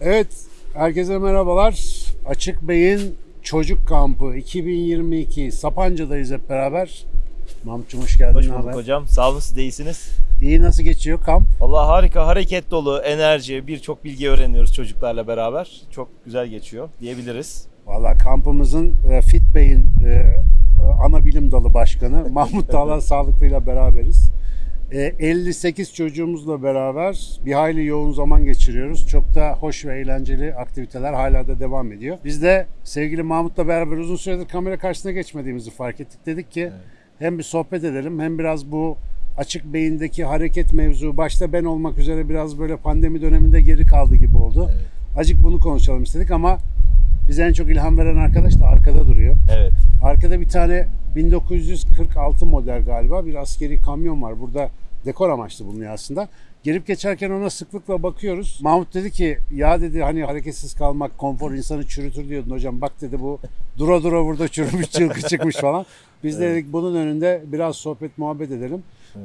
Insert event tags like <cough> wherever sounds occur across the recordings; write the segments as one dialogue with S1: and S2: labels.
S1: Evet, herkese merhabalar. Açık Bey'in Çocuk Kampı 2022 Sapanca'dayız hep beraber. Mahmut'cum hoş geldin.
S2: Hoş bulduk
S1: haber?
S2: hocam. Sağ olun siz de iyisiniz.
S1: İyi nasıl geçiyor kamp?
S2: Valla harika, hareket dolu, enerji, birçok bilgi öğreniyoruz çocuklarla beraber. Çok güzel geçiyor diyebiliriz.
S1: Valla kampımızın e, Fit Bey'in e, ana bilim dalı başkanı Mahmut <laughs> Dağlar Sağlıklı'yla beraberiz. E, 58 çocuğumuzla beraber bir hayli yoğun zaman geçiriyoruz. Çok da hoş ve eğlenceli aktiviteler hala da devam ediyor. Biz de sevgili Mahmut'la beraber uzun süredir kamera karşısına geçmediğimizi fark ettik. Dedik ki hem bir sohbet edelim hem biraz bu açık beyindeki hareket mevzu başta ben olmak üzere biraz böyle pandemi döneminde geri kaldı gibi oldu. Acık bunu konuşalım istedik ama bize en çok ilham veren arkadaş da arkada duruyor.
S2: Evet.
S1: Arkada bir tane 1946 model galiba bir askeri kamyon var. Burada dekor amaçlı bulunuyor aslında. Gelip geçerken ona sıklıkla bakıyoruz. Mahmut dedi ki ya dedi hani hareketsiz kalmak konfor insanı çürütür diyordun hocam. Bak dedi bu dura dura burada çürümüş <laughs> çılgı çıkmış falan. Biz de dedik bunun önünde biraz sohbet muhabbet edelim.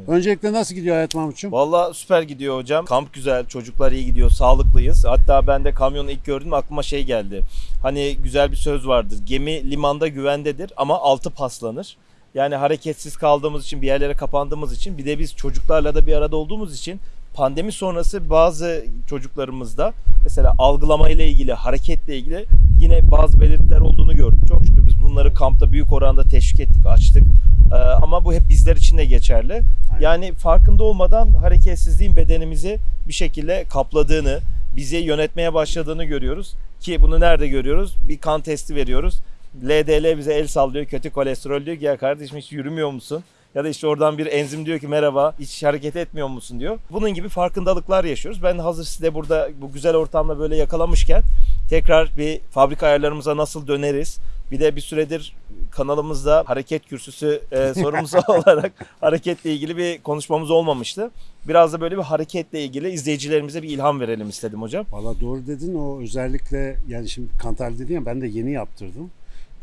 S1: Öncelikle nasıl gidiyor hayat Mahmut'cum?
S2: Valla süper gidiyor hocam. Kamp güzel, çocuklar iyi gidiyor, sağlıklıyız. Hatta ben de kamyonu ilk gördüm aklıma şey geldi. Hani güzel bir söz vardır. Gemi limanda güvendedir ama altı paslanır. Yani hareketsiz kaldığımız için, bir yerlere kapandığımız için bir de biz çocuklarla da bir arada olduğumuz için pandemi sonrası bazı çocuklarımızda mesela algılama ile ilgili, hareketle ilgili yine bazı belirtiler olduğunu gördük. Çok şükür biz bunları kampta büyük oranda teşvik ettik, açtık. Ee, ama bu hep bizler için de geçerli. Yani farkında olmadan hareketsizliğin bedenimizi bir şekilde kapladığını, bizi yönetmeye başladığını görüyoruz. Ki bunu nerede görüyoruz? Bir kan testi veriyoruz. LDL bize el sallıyor, kötü kolesterol diyor ki ya kardeşim hiç yürümüyor musun? Ya da işte oradan bir enzim diyor ki merhaba hiç hareket etmiyor musun diyor. Bunun gibi farkındalıklar yaşıyoruz. Ben hazır size burada bu güzel ortamda böyle yakalamışken tekrar bir fabrika ayarlarımıza nasıl döneriz? Bir de bir süredir kanalımızda hareket kürsüsü e, sorumlusu <laughs> olarak hareketle ilgili bir konuşmamız olmamıştı. Biraz da böyle bir hareketle ilgili izleyicilerimize bir ilham verelim istedim hocam.
S1: Valla doğru dedin o özellikle yani şimdi kan tahlili dedin ya ben de yeni yaptırdım.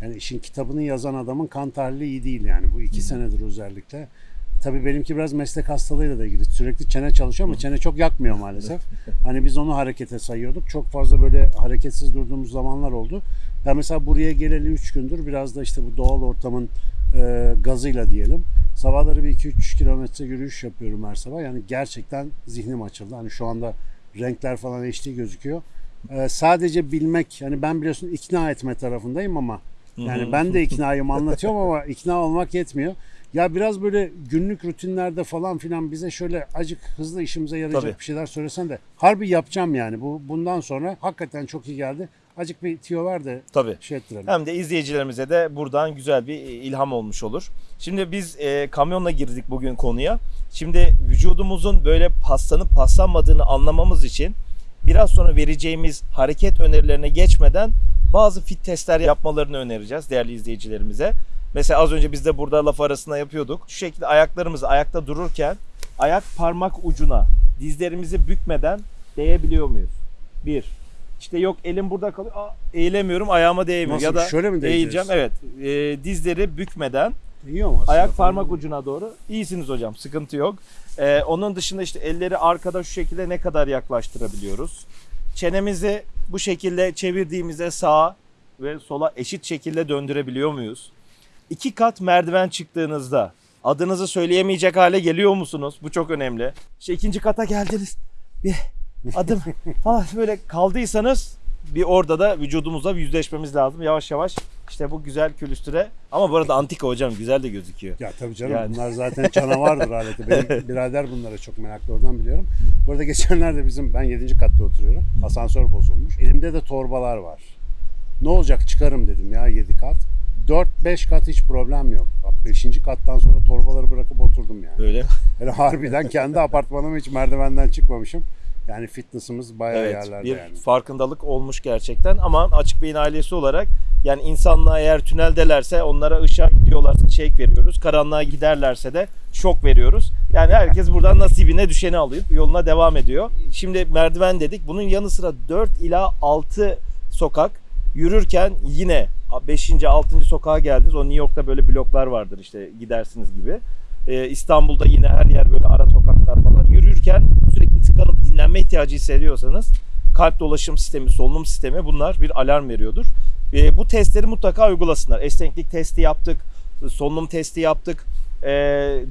S1: Yani işin kitabını yazan adamın kan tahlili iyi değil yani bu iki senedir özellikle. Tabii benimki biraz meslek hastalığıyla da ilgili. Sürekli çene çalışıyor ama çene çok yakmıyor maalesef. Hani biz onu harekete sayıyorduk. Çok fazla böyle hareketsiz durduğumuz zamanlar oldu. Ben mesela buraya geleli 3 gündür biraz da işte bu doğal ortamın e, gazıyla diyelim. Sabahları bir 2-3 kilometre yürüyüş yapıyorum her sabah. Yani gerçekten zihnim açıldı. Hani şu anda renkler falan HD gözüküyor. E, sadece bilmek, yani ben biliyorsun ikna etme tarafındayım ama yani ben de iknayım anlatıyorum ama ikna olmak yetmiyor. Ya biraz böyle günlük rutinlerde falan filan bize şöyle acık hızlı işimize yarayacak
S2: Tabii.
S1: bir şeyler söylesen de harbi yapacağım yani. Bu bundan sonra hakikaten çok iyi geldi. Acık bir tiyo ver de
S2: Tabii.
S1: şey ettirelim.
S2: Hem de izleyicilerimize de buradan güzel bir ilham olmuş olur. Şimdi biz e, kamyonla girdik bugün konuya. Şimdi vücudumuzun böyle paslanıp paslanmadığını anlamamız için biraz sonra vereceğimiz hareket önerilerine geçmeden bazı fit testler yapmalarını önereceğiz değerli izleyicilerimize. Mesela az önce biz de burada laf arasında yapıyorduk. Şu şekilde ayaklarımızı ayakta dururken ayak parmak ucuna dizlerimizi bükmeden değebiliyor muyuz? Bir. İşte yok elim burada kalıyor. Aa, eğilemiyorum ayağıma değmiyor.
S1: Nasıl?
S2: Ya da
S1: Şöyle mi değeceğiz?
S2: eğileceğim. Evet. E, dizleri bükmeden
S1: İyi ama aslında.
S2: ayak parmak ucuna doğru. İyisiniz hocam. Sıkıntı yok. E, onun dışında işte elleri arkada şu şekilde ne kadar yaklaştırabiliyoruz? Çenemizi bu şekilde çevirdiğimizde sağa ve sola eşit şekilde döndürebiliyor muyuz? İki kat merdiven çıktığınızda adınızı söyleyemeyecek hale geliyor musunuz? Bu çok önemli. İşte ikinci kata geldiniz. Bir adım <laughs> falan böyle kaldıysanız bir orada da vücudumuzla yüzleşmemiz lazım. Yavaş yavaş işte bu güzel külüstüre. Ama bu arada antika hocam güzel de gözüküyor.
S1: Ya tabii canım
S2: Yani.
S1: bunlar zaten canavardır aleti. Benim <laughs> birader bunlara çok meraklı oradan biliyorum. Bu arada geçenlerde bizim ben 7. katta oturuyorum. Asansör bozulmuş. Elimde de torbalar var. Ne olacak çıkarım dedim ya 7 kat. 4-5 kat hiç problem yok. 5. kattan sonra torbaları bırakıp oturdum yani.
S2: Böyle. <laughs>
S1: Hele harbiden kendi apartmanıma hiç merdivenden çıkmamışım. Yani fitness'ımız bayağı
S2: Evet,
S1: yerlerde
S2: bir
S1: yani.
S2: farkındalık olmuş gerçekten ama Açık Beyin ailesi olarak yani insanlığa eğer tüneldelerse onlara ışığa gidiyorlarsa shake veriyoruz. Karanlığa giderlerse de şok veriyoruz. Yani herkes buradan nasibine düşeni alıyor. Yoluna devam ediyor. Şimdi merdiven dedik. Bunun yanı sıra 4 ila 6 sokak yürürken yine 5. 6. sokağa geldiniz. O New York'ta böyle bloklar vardır işte gidersiniz gibi. Ee, İstanbul'da yine her yer böyle ara sokaklar falan. Yürürken sürekli tıkanıp dinlenme ihtiyacı hissediyorsanız kalp dolaşım sistemi, solunum sistemi bunlar bir alarm veriyordur. E, bu testleri mutlaka uygulasınlar. Esneklik testi yaptık, solunum testi yaptık. E,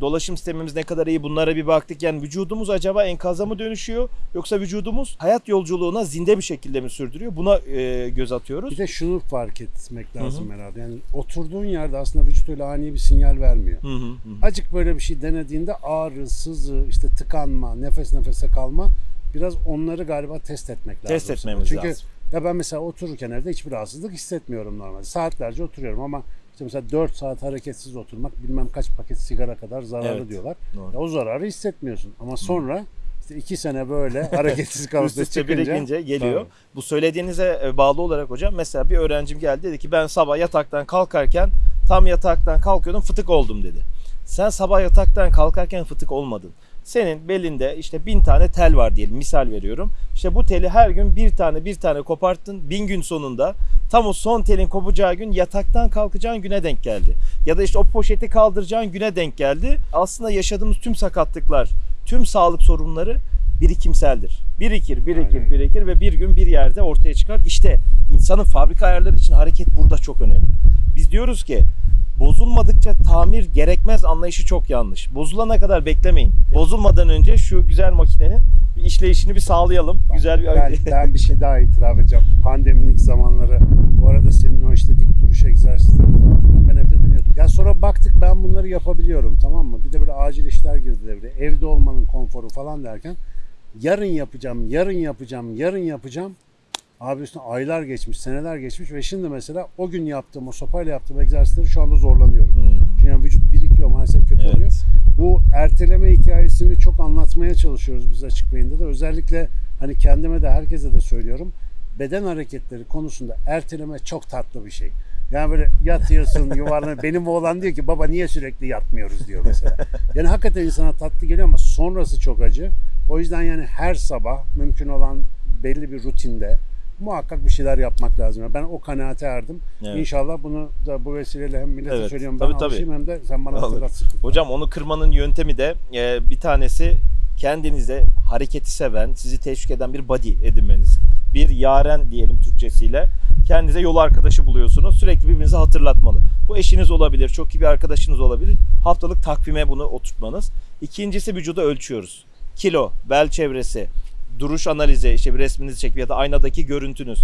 S2: dolaşım sistemimiz ne kadar iyi bunlara bir baktık. Yani vücudumuz acaba enkaza mı dönüşüyor yoksa vücudumuz hayat yolculuğuna zinde bir şekilde mi sürdürüyor? Buna e, göz atıyoruz.
S1: Bir de şunu fark etmek lazım herhalde. Yani oturduğun yerde aslında vücut öyle ani bir sinyal vermiyor.
S2: Hı hı hı.
S1: Acık böyle bir şey denediğinde ağrı, sızı, işte tıkanma, nefes nefese kalma biraz onları galiba test etmek lazım.
S2: Test etmemiz
S1: Çünkü
S2: lazım.
S1: Ya ben mesela otururken evde hiçbir rahatsızlık hissetmiyorum normalde. Saatlerce oturuyorum ama işte mesela 4 saat hareketsiz oturmak bilmem kaç paket sigara kadar zararlı
S2: Evet,
S1: diyorlar.
S2: doğru.
S1: Ya o zararı hissetmiyorsun. Ama sonra işte 2 sene böyle <laughs> hareketsiz
S2: üste
S1: çıkınca
S2: birikince geliyor.
S1: Tabii.
S2: Bu söylediğinize e, bağlı olarak hocam mesela bir öğrencim geldi dedi ki ben sabah yataktan kalkarken tam yataktan kalkıyordum fıtık oldum dedi. Sen sabah yataktan kalkarken fıtık olmadın. Senin belinde işte bin tane tel var diyelim misal veriyorum. İşte bu teli her gün bir tane bir tane koparttın. Bin gün sonunda tam o son telin kopacağı gün yataktan kalkacağın güne denk geldi. Ya da işte o poşeti kaldıracağın güne denk geldi. Aslında yaşadığımız tüm sakatlıklar, tüm sağlık sorunları birikimseldir. Birikir, birikir,
S1: Aynen.
S2: birikir ve bir gün bir yerde ortaya çıkar. İşte insanın fabrika ayarları için hareket burada çok önemli. Biz diyoruz ki bozulmadıkça tamir gerekmez anlayışı çok yanlış. Bozulana kadar beklemeyin. Bozulmadan önce şu güzel makinenin bir işleyişini bir sağlayalım. güzel bir
S1: ben, ben bir şey daha itiraf edeceğim. Pandeminin zamanları bu arada senin o işte dik duruş egzersizleri falan ben evde deniyordum. Ya sonra baktık ben bunları yapabiliyorum tamam mı? Bir de böyle acil işler girdi devreye. Evde olmanın konforu falan derken yarın yapacağım, yarın yapacağım, yarın yapacağım. Abi üstüne aylar geçmiş, seneler geçmiş ve şimdi mesela o gün yaptığım, o sopayla yaptığım egzersizleri şu anda zorlanıyorum. Çünkü yani vücut birikiyor maalesef kötü
S2: Evet.
S1: oluyor. Bu erteleme hikayesini çok anlatmaya çalışıyoruz biz açık beyinde de. Özellikle hani kendime de herkese de söylüyorum. Beden hareketleri konusunda erteleme çok tatlı bir şey. Yani böyle yatıyorsun <laughs> yuvarlanıyor. Benim oğlan diyor ki baba niye sürekli yatmıyoruz diyor mesela. Yani hakikaten insana tatlı geliyor ama sonrası çok acı. O yüzden yani her sabah mümkün olan belli bir rutinde muhakkak bir şeyler yapmak lazım. Yani Ben o kanaate erdim.
S2: Evet.
S1: İnşallah bunu da bu vesileyle hem millete
S2: Evet,
S1: söylüyorum ben
S2: tabii, tabii.
S1: hem de sen bana hatırlatsın.
S2: Hocam onu kırmanın yöntemi de e, bir tanesi kendinize hareketi seven, sizi teşvik eden bir body edinmeniz. Bir yaren diyelim Türkçesiyle. Kendinize yol arkadaşı buluyorsunuz. Sürekli birbirinizi hatırlatmalı. Bu eşiniz olabilir, çok iyi bir arkadaşınız olabilir. Haftalık takvime bunu oturtmanız. İkincisi vücuda ölçüyoruz. Kilo, bel çevresi, duruş analizi, işte bir resminizi çekip ya da aynadaki görüntünüz.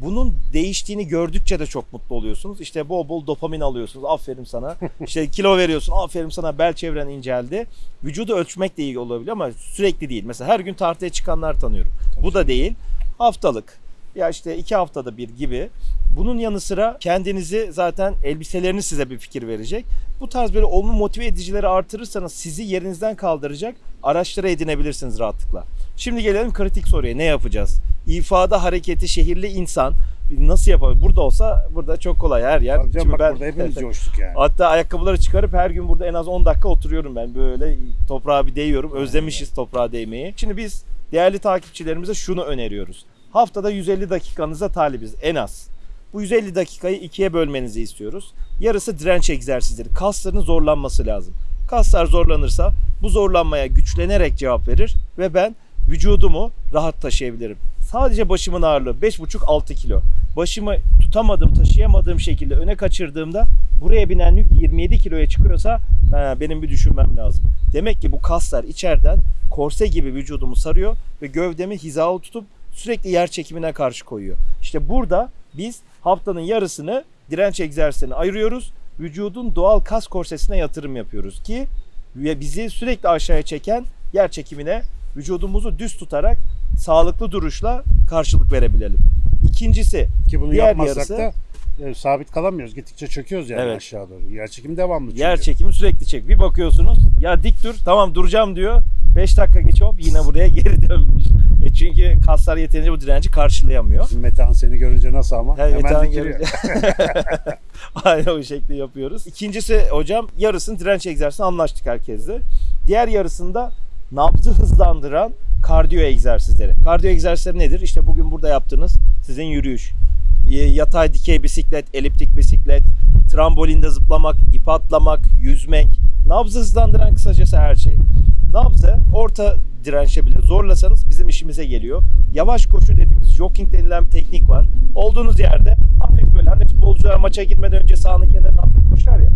S2: Bunun değiştiğini gördükçe de çok mutlu oluyorsunuz. İşte bol bol dopamin alıyorsunuz. Aferin sana. <laughs> İşte kilo veriyorsun. Aferin sana bel çevren inceldi. Vücudu ölçmek de iyi olabilir ama sürekli değil. Mesela her gün tartıya çıkanlar tanıyorum. Bu da değil. Haftalık ya işte iki haftada bir gibi. Bunun yanı sıra kendinizi zaten elbiseleriniz size bir fikir verecek. Bu tarz böyle olumlu motive edicileri artırırsanız sizi yerinizden kaldıracak araçları edinebilirsiniz rahatlıkla. Şimdi gelelim kritik soruya. Ne yapacağız? İfada hareketi şehirli insan nasıl yapabilir? Burada olsa burada çok kolay her yer.
S1: Tabii canım, bak burada hepimiz <laughs> coştuk yani.
S2: Hatta ayakkabıları çıkarıp her gün burada en az 10 dakika oturuyorum ben. Böyle toprağa bir değiyorum. Özlemişiz toprağa değmeyi. Şimdi biz değerli takipçilerimize şunu öneriyoruz. Haftada 150 dakikanıza talibiz en az. Bu 150 dakikayı ikiye bölmenizi istiyoruz. Yarısı direnç egzersizleri. Kasların zorlanması lazım. Kaslar zorlanırsa bu zorlanmaya güçlenerek cevap verir ve ben vücudumu rahat taşıyabilirim. Sadece başımın ağırlığı 5,5-6 kilo. Başımı tutamadığım, taşıyamadığım şekilde öne kaçırdığımda buraya binen yük 27 kiloya çıkıyorsa ha, benim bir düşünmem lazım. Demek ki bu kaslar içeriden korse gibi vücudumu sarıyor ve gövdemi hizalı tutup sürekli yer çekimine karşı koyuyor. İşte burada biz haftanın yarısını direnç egzersizlerine ayırıyoruz. Vücudun doğal kas korsesine yatırım yapıyoruz ki bizi sürekli aşağıya çeken yer çekimine vücudumuzu düz tutarak sağlıklı duruşla karşılık verebilelim. İkincisi
S1: Ki bunu
S2: diğer
S1: yapmazsak
S2: yarısı-
S1: da e, sabit kalamıyoruz. Gittikçe çöküyoruz yani
S2: Evet.
S1: aşağı doğru. Yer çekimi devamlı çünkü.
S2: yer çekimi sürekli çek. Bir bakıyorsunuz ya dik dur tamam duracağım diyor. 5 dakika geç hop yine buraya <laughs> geri dönmüş. E çünkü kaslar yeterince bu direnci karşılayamıyor.
S1: Bizim Metehan seni görünce nasıl ama?
S2: Evet,
S1: Hemen dikiliyor. <laughs> <laughs>
S2: Aynen o şekilde yapıyoruz. İkincisi hocam yarısını direnç egzersizine anlaştık herkesle. Diğer yarısında nabzı hızlandıran kardiyo egzersizleri. Kardiyo egzersizleri nedir? İşte bugün burada yaptığınız sizin yürüyüş. Yatay dikey bisiklet, eliptik bisiklet, trambolinde zıplamak, ip atlamak, yüzmek. Nabzı hızlandıran kısacası her şey. Nabzı orta dirençe bile zorlasanız bizim işimize geliyor. Yavaş koşu dediğimiz jogging denilen bir teknik var. Olduğunuz yerde hafif böyle hani futbolcular maça girmeden önce sahanın kenarına hafif koşar ya.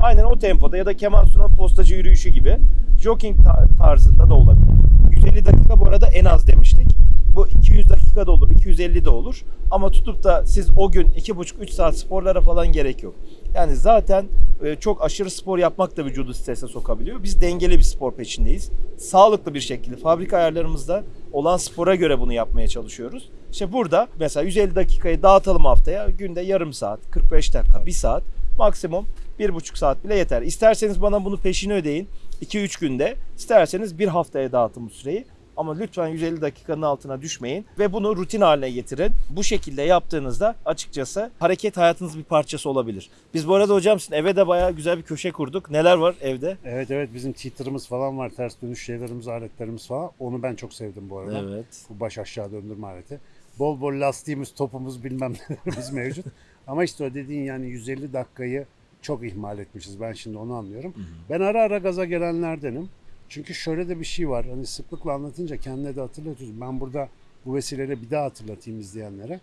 S2: Aynen o tempoda ya da Kemal Sunal postacı yürüyüşü gibi jogging ta- tarzında da olabilir. 150 dakika bu arada en az demiştik. Bu 200 dakika da olur, 250 de olur. Ama tutup da siz o gün 2,5-3 saat sporlara falan gerek yok. Yani zaten e, çok aşırı spor yapmak da vücudu strese sokabiliyor. Biz dengeli bir spor peşindeyiz. Sağlıklı bir şekilde fabrika ayarlarımızda olan spora göre bunu yapmaya çalışıyoruz. İşte burada mesela 150 dakikayı dağıtalım haftaya. Günde yarım saat, 45 dakika, 1 saat maksimum 1,5 saat bile yeter. İsterseniz bana bunu peşini ödeyin 2-3 günde. İsterseniz bir haftaya dağıtın süreyi. Ama lütfen 150 dakikanın altına düşmeyin ve bunu rutin haline getirin. Bu şekilde yaptığınızda açıkçası hareket hayatınız bir parçası olabilir. Biz bu arada hocam sizin eve de bayağı güzel bir köşe kurduk. Neler var evde?
S1: Evet evet bizim teeter'ımız falan var. Ters dönüş şeylerimiz, aletlerimiz falan. Onu ben çok sevdim bu arada.
S2: Evet.
S1: Bu baş aşağı döndürme aleti. Bol bol lastiğimiz, topumuz bilmem <laughs> nelerimiz mevcut. Ama işte o dediğin yani 150 dakikayı çok ihmal etmişiz. Ben şimdi onu anlıyorum. Ben ara ara gaza gelenlerdenim. Çünkü şöyle de bir şey var. Hani sıklıkla anlatınca kendine de hatırlatıyorsun. Ben burada bu vesileyle bir daha hatırlatayım izleyenlere.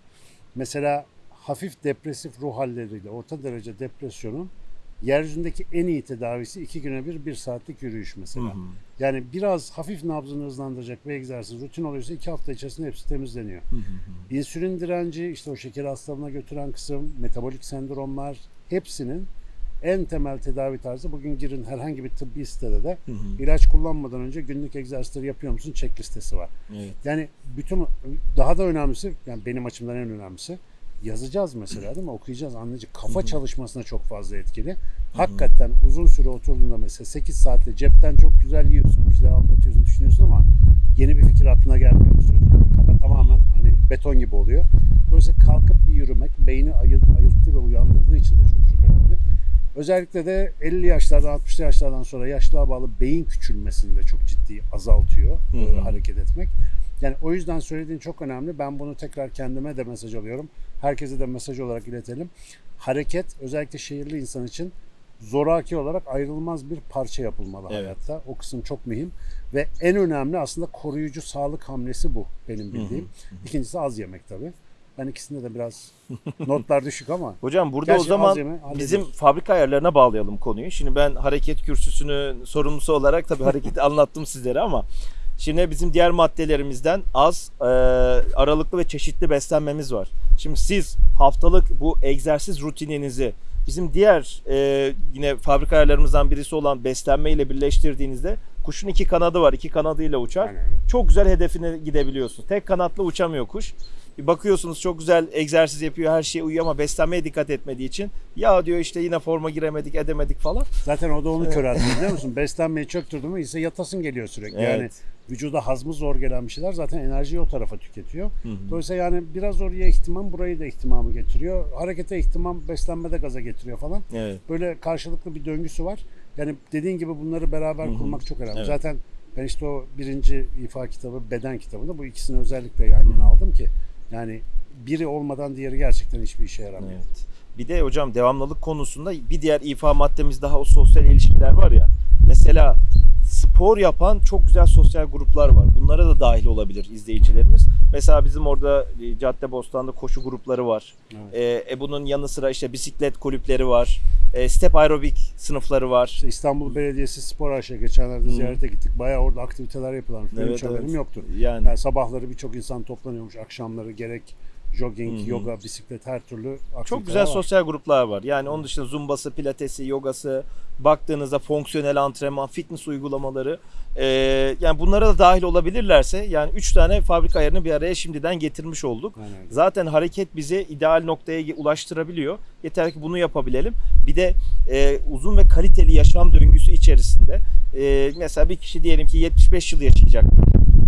S1: Mesela hafif depresif ruh halleriyle orta derece depresyonun yeryüzündeki en iyi tedavisi iki güne bir bir saatlik yürüyüş mesela. Yani biraz hafif nabzını hızlandıracak bir egzersiz rutin oluyorsa iki hafta içerisinde hepsi temizleniyor. İnsülin direnci, işte o şeker hastalığına götüren kısım, metabolik sendromlar hepsinin en temel tedavi tarzı bugün girin herhangi bir tıbbi sitede de ilaç kullanmadan önce günlük egzersizleri yapıyor musun çek listesi var.
S2: Evet.
S1: Yani bütün daha da önemlisi yani benim açımdan en önemlisi yazacağız mesela değil mi? Okuyacağız, anlayacağız. Kafa çalışmasına çok fazla etkili. Hakikaten uzun süre oturduğunda mesela 8 saatte cepten çok güzel yiyorsun, bir şeyler anlatıyorsun, düşünüyorsun ama yeni bir fikir aklına gelmiyor. Kafa tamamen hani beton gibi oluyor. Dolayısıyla kalkıp bir yürümek beyni ayıl, ayılttığı ve uyandırdığı için de çok çok önemli. Özellikle de 50 yaşlardan 60 yaşlardan sonra yaşlığa bağlı beyin küçülmesini de çok ciddi azaltıyor
S2: Hı
S1: e,
S2: hı.
S1: hareket etmek. Yani o yüzden söylediğin çok önemli. Ben bunu tekrar kendime de mesaj alıyorum. Herkese de mesaj olarak iletelim. Hareket özellikle şehirli insan için zoraki olarak ayrılmaz bir parça yapılmalı
S2: Evet.
S1: hayatta. O kısım çok mühim ve en önemli aslında koruyucu sağlık hamlesi bu benim bildiğim. İkincisi az yemek tabii. Ben ikisinde de biraz <laughs> notlar düşük ama
S2: Hocam burada
S1: Gerçi
S2: o zaman
S1: yeme,
S2: bizim fabrika ayarlarına bağlayalım konuyu. Şimdi ben hareket kürsüsünün sorumlusu olarak tabii hareketi <laughs> anlattım sizlere ama şimdi bizim diğer maddelerimizden az, e, aralıklı ve çeşitli beslenmemiz var. Şimdi siz haftalık bu egzersiz rutininizi bizim diğer e, yine fabrika ayarlarımızdan birisi olan beslenme ile birleştirdiğinizde kuşun iki kanadı var. iki kanadıyla uçar.
S1: Aynen.
S2: Çok güzel hedefine gidebiliyorsun. Tek kanatla uçamıyor kuş. Bakıyorsunuz çok güzel egzersiz yapıyor, her şeye uyuyor ama beslenmeye dikkat etmediği için ya diyor işte yine forma giremedik, edemedik falan.
S1: zaten o da onu köreltiyor <laughs> biliyor musun? Beslenmeyi çöktürdü mü ise yatasın geliyor sürekli. Yani
S2: Evet.
S1: vücuda hazmı zor gelen bir şeyler zaten enerjiyi o tarafa tüketiyor. Dolayısıyla yani biraz oraya ihtimam burayı da ihtimamı getiriyor. Harekete ihtimam beslenmede gaza getiriyor falan.
S2: Evet.
S1: Böyle karşılıklı bir döngüsü var. Yani dediğin gibi bunları beraber kurmak çok önemli.
S2: Evet.
S1: Zaten ben işte o birinci ifa kitabı, beden kitabında bu ikisini özellikle yan yana aldım ki yani biri olmadan diğeri gerçekten hiçbir işe yaramıyor.
S2: Evet. Bir de hocam devamlılık konusunda bir diğer ifa maddemiz daha o sosyal ilişkiler var ya. Mesela spor yapan çok güzel sosyal gruplar var. Bunlara da dahil olabilir izleyicilerimiz. Mesela bizim orada e, Caddebostan'da koşu grupları var.
S1: Evet.
S2: E, e, bunun yanı sıra işte bisiklet kulüpleri var. E, step aerobik sınıfları var.
S1: İşte İstanbul Belediyesi Spor AŞ geçenlerde ziyarete gittik. Bayağı orada aktiviteler yapılan.
S2: Evet,
S1: hiç haberim
S2: evet.
S1: yoktu.
S2: Yani
S1: Yani sabahları birçok insan toplanıyormuş. Akşamları gerek jogging,
S2: Hı hı.
S1: yoga, bisiklet her türlü
S2: Çok güzel
S1: var.
S2: sosyal gruplar var. Yani onun dışında zumbası, pilatesi, yogası, baktığınızda fonksiyonel antrenman, fitness uygulamaları. Ee, yani bunlara da dahil olabilirlerse yani 3 tane fabrika ayarını bir araya şimdiden getirmiş olduk.
S1: Aynen.
S2: Zaten hareket bizi ideal noktaya ulaştırabiliyor. Yeter ki bunu yapabilelim. Bir de e, uzun ve kaliteli yaşam döngüsü içerisinde e, mesela bir kişi diyelim ki 75 yıl yaşayacak.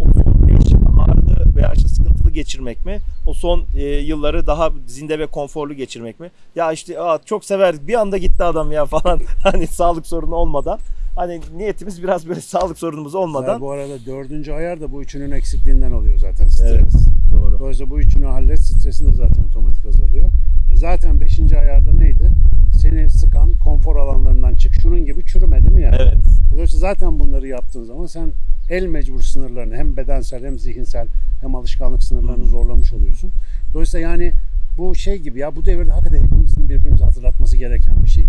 S2: O son 5 yıl ağrılı veya işte sıkıntılı geçirmek mi? O son e, yılları daha zinde ve konforlu geçirmek mi? Ya işte aa, çok severdik bir anda gitti adam ya <laughs> falan hani sağlık sorunu olmadan. Hani niyetimiz biraz böyle sağlık sorunumuz olmadan.
S1: Ya bu arada dördüncü ayar da bu üçünün eksikliğinden oluyor zaten stres.
S2: Evet, doğru.
S1: Dolayısıyla bu üçünü hallet stresin de zaten otomatik azalıyor. E zaten beşinci ayarda neydi? Seni sıkan konfor alanlarından çık şunun gibi çürüme değil mi yani?
S2: Evet.
S1: Dolayısıyla zaten bunları yaptığın zaman sen el mecbur sınırlarını hem bedensel hem zihinsel hem alışkanlık sınırlarını zorlamış oluyorsun. Dolayısıyla yani bu şey gibi ya bu devirde hakikaten hepimizin birbirimize hatırlatması gereken bir şey.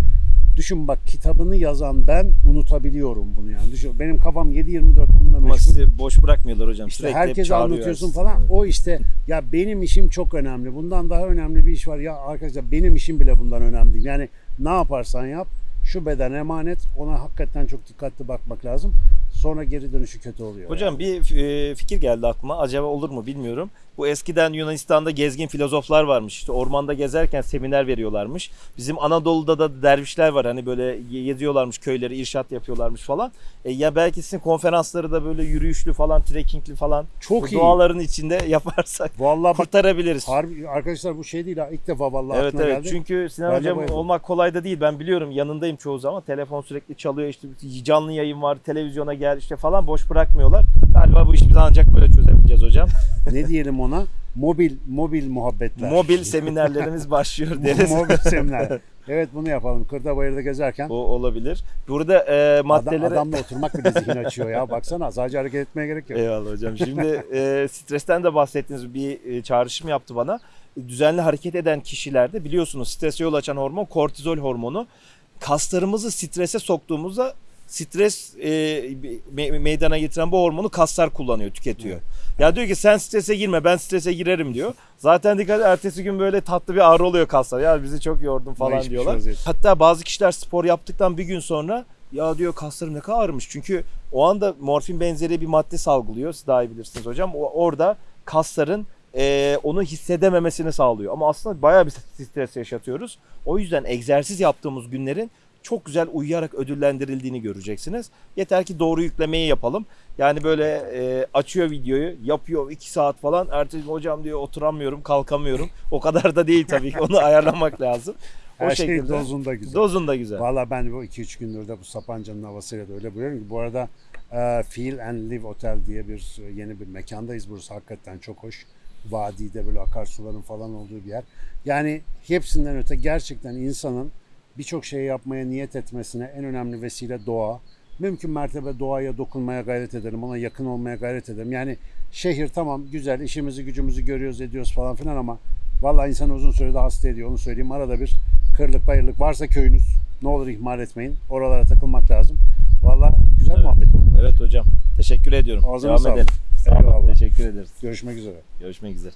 S1: Düşün bak kitabını yazan ben unutabiliyorum bunu yani. Düşün benim kafam 7-24 bununla
S2: Ama
S1: meşgul.
S2: sizi boş bırakmıyorlar hocam.
S1: İşte
S2: Sürekli
S1: herkese anlatıyorsun falan.
S2: Evet.
S1: O işte ya benim işim çok önemli. Bundan daha önemli bir iş var. Ya arkadaşlar benim işim bile bundan önemli değil. Yani ne yaparsan yap şu beden emanet. Ona hakikaten çok dikkatli bakmak lazım. Sonra geri dönüşü kötü oluyor.
S2: Hocam bir e, fikir geldi aklıma. Acaba olur mu bilmiyorum. Bu eskiden Yunanistan'da gezgin filozoflar varmış. İşte ormanda gezerken seminer veriyorlarmış. Bizim Anadolu'da da dervişler var. Hani böyle geziyorlarmış köyleri, irşat yapıyorlarmış falan. E, ya belki sizin konferansları da böyle yürüyüşlü falan, trekkingli falan.
S1: Çok
S2: bu
S1: iyi.
S2: Doğaların içinde <laughs> yaparsak
S1: Vallahi bak
S2: kurtarabiliriz.
S1: harbi arkadaşlar bu şey değil ha. İlk defa vallahi
S2: Evet evet
S1: geldi.
S2: çünkü Sinan
S1: Ben de
S2: Hocam
S1: bayıldım.
S2: olmak kolay da değil. Ben biliyorum yanındayım çoğu zaman. Telefon sürekli çalıyor işte canlı yayın var, televizyona gel işte falan boş bırakmıyorlar. Galiba bu işi biz ancak böyle çözebileceğiz hocam. <laughs>
S1: ne diyelim ona? Mobil mobil muhabbetler.
S2: Mobil seminerlerimiz <laughs> başlıyor deriz.
S1: mobil seminer. <laughs> Evet bunu yapalım. Kırda bayırda gezerken
S2: Bu olabilir. Burada e,
S1: adam,
S2: maddeleri...
S1: adamla oturmak bile zihin açıyor ya. Baksana sadece hareket etmeye gerek yok.
S2: Eyvallah hocam. Şimdi e, stresten de bahsettiğiniz bir e, çağrışım yaptı bana. Düzenli hareket eden kişilerde biliyorsunuz strese yol açan hormon kortizol hormonu. Kaslarımızı strese soktuğumuzda stres e, me- meydana getiren bu hormonu kaslar kullanıyor, tüketiyor. Ya diyor ki sen strese girme ben strese girerim diyor. Zaten dikkat ertesi gün böyle tatlı bir ağrı oluyor kaslar. Ya bizi çok yordun falan
S1: şey
S2: diyorlar.
S1: vaziyet.
S2: Hatta bazı kişiler spor yaptıktan bir gün sonra ya diyor kaslarım ne kadar ağrımış. Çünkü o anda morfin benzeri bir madde salgılıyor. Siz daha iyi bilirsiniz hocam. O, orada kasların e, onu hissedememesini sağlıyor. Ama aslında bayağı bir stres yaşatıyoruz. O yüzden egzersiz yaptığımız günlerin çok güzel uyuyarak ödüllendirildiğini göreceksiniz. Yeter ki doğru yüklemeyi yapalım. Yani böyle e, açıyor videoyu, yapıyor 2 saat falan. Ertesi hocam diyor oturamıyorum, kalkamıyorum. O kadar da değil tabii ki. Onu <laughs> ayarlamak lazım. O
S1: Her şey
S2: şekilde.
S1: dozunda güzel.
S2: Dozunda güzel.
S1: Valla ben bu 2-3 gündür de bu Sapanca'nın havasıyla da öyle buluyorum ki bu arada e, Feel and Live Otel diye bir yeni bir mekandayız. Burası hakikaten çok hoş. Vadide böyle akarsuların falan olduğu bir yer. Yani hepsinden öte gerçekten insanın birçok şey yapmaya niyet etmesine en önemli vesile doğa. Mümkün mertebe doğaya dokunmaya gayret edelim, ona yakın olmaya gayret edelim. Yani şehir tamam güzel, işimizi gücümüzü görüyoruz, ediyoruz falan filan ama vallahi insan uzun sürede hasta ediyor onu söyleyeyim. Arada bir kırlık bayırlık varsa köyünüz ne olur ihmal etmeyin. Oralara takılmak lazım. Vallahi güzel
S2: Evet.
S1: muhabbet oldu.
S2: Evet hocam. Teşekkür ediyorum.
S1: Ağzına
S2: Devam
S1: sağlık.
S2: edelim. Sağ olun. Teşekkür ederiz.
S1: Görüşmek üzere.
S2: Görüşmek üzere.